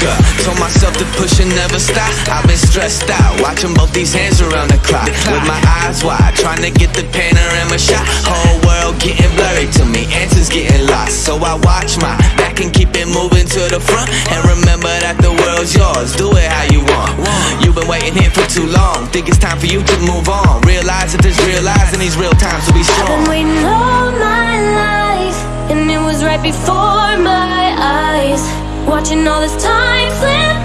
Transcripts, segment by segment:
Up, told myself to push and never stop. I've been stressed out, watching both these hands around the clock. With my eyes wide, trying to get the panorama shot. Whole world getting blurry to me, answers getting lost. So I watch my back and keep it moving to the front. And remember that the world's yours, do it how you want. You've been waiting here for too long, think it's time for you to move on. Realize that there's real lies in these real times to be Been strong. waiting all my life, and it was right before my eyes. Watching all this time slip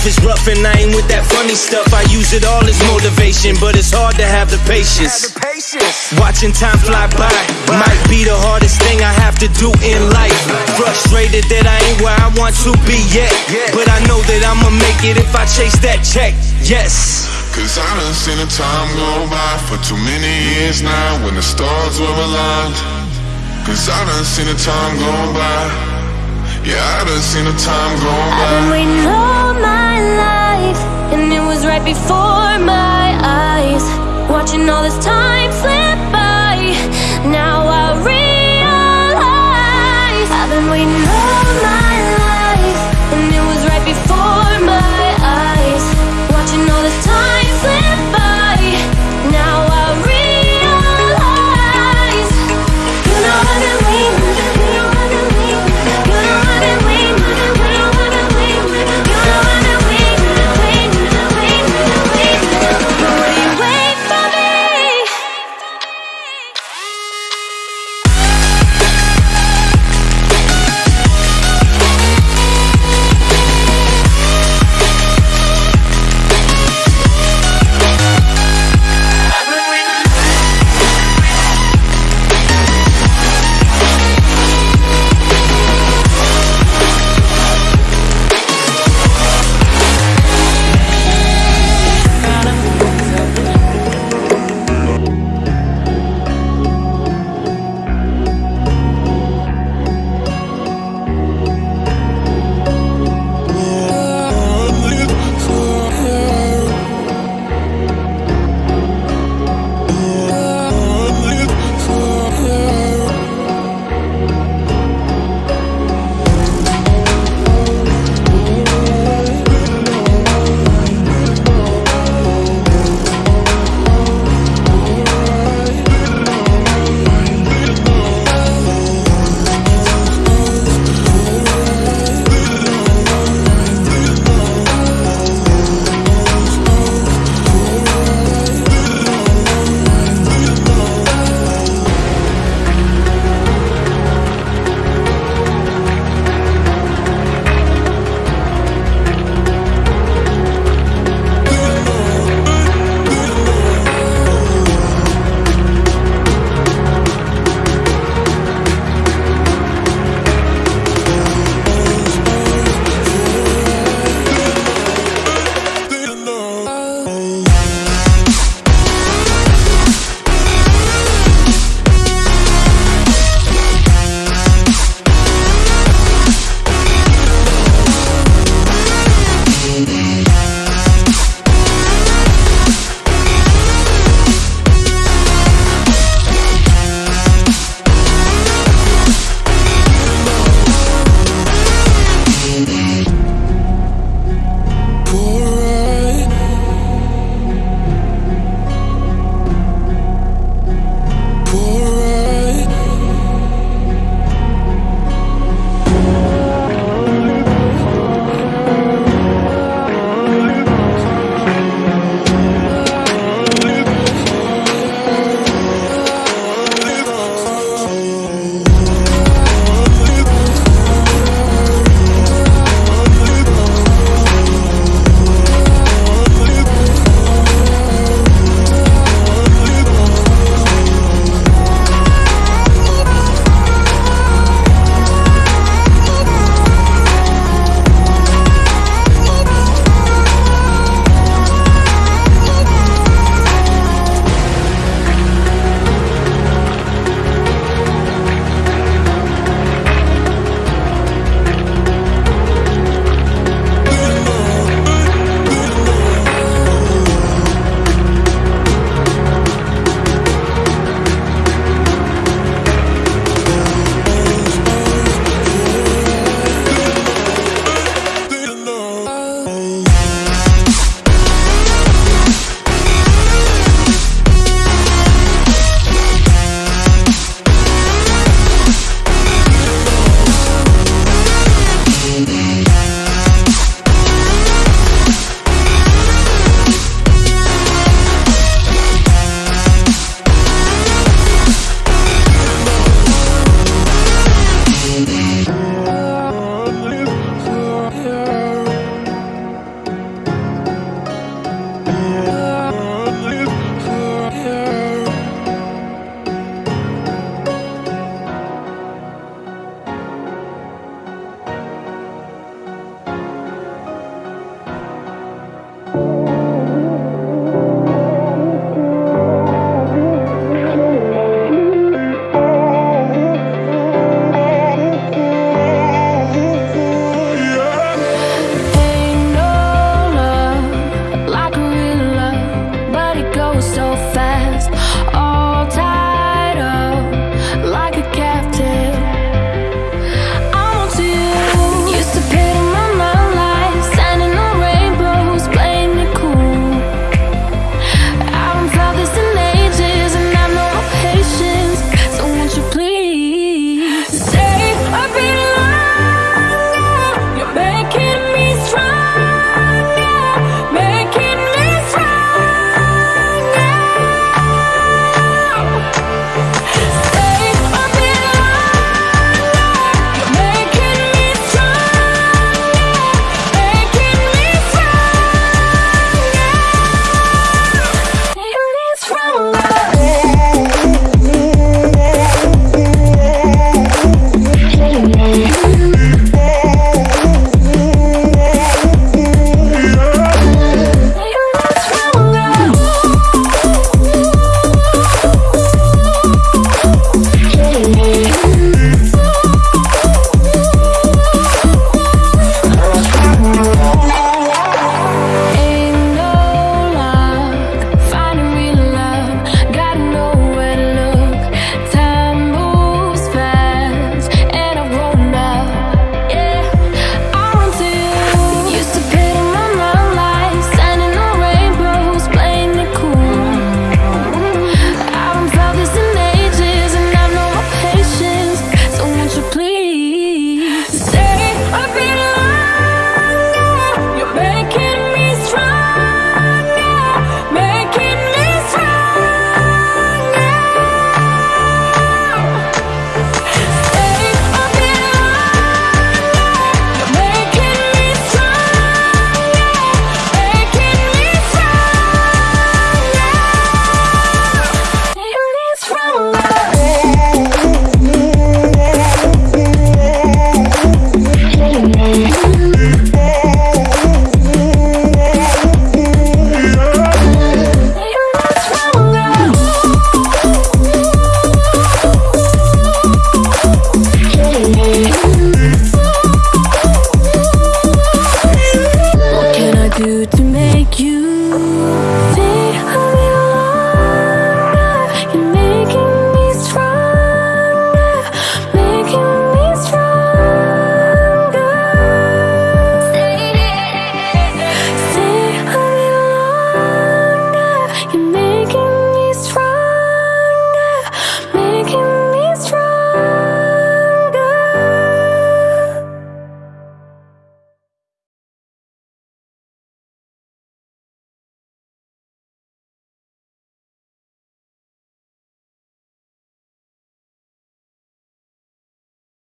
life is rough and I ain't with that funny stuff. I use it all as motivation But it's hard to have the patience. Watching time fly by Might be the hardest thing I have to do in life. Frustrated that I ain't where I want to be yet But I know that I'ma make it if I chase that check. Yes. Cause I done seen the time go by for too many years now when the stars were aligned. Cause I done seen the time go by. Yeah, I done seen the time go I've by. been waiting all my life, and it was right before my eyes. Watching all this time slip